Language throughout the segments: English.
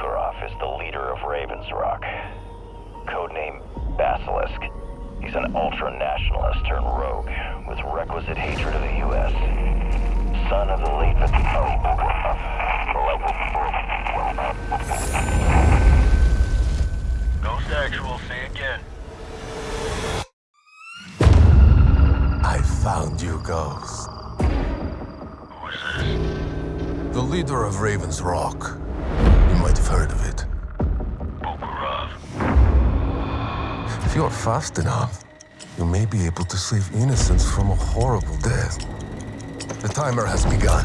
Makarov is the leader of Ravens Rock. Codename Basilisk. He's an ultra-nationalist turned rogue with requisite hatred of the U.S. Son of the late... Ghost Actual, say again. I found you, Ghost. Who's this? The leader of Raven's Rock. You might have heard of it. If you're fast enough, you may be able to save innocents from a horrible death. The timer has begun.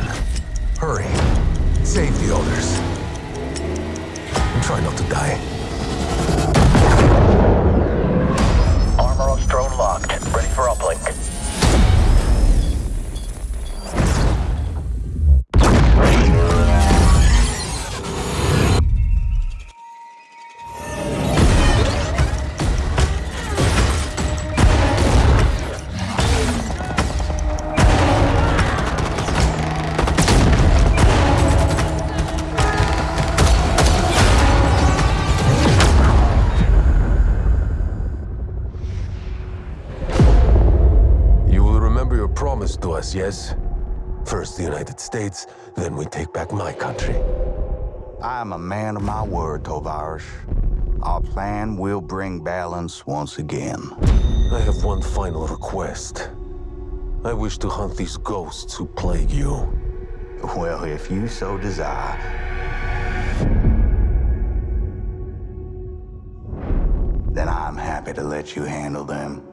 Hurry. Save the others. And try not to die. To us, yes? First the United States, then we take back my country. I am a man of my word, Tovarish. Our plan will bring balance once again. I have one final request. I wish to hunt these ghosts who plague you. Well, if you so desire. Then I'm happy to let you handle them.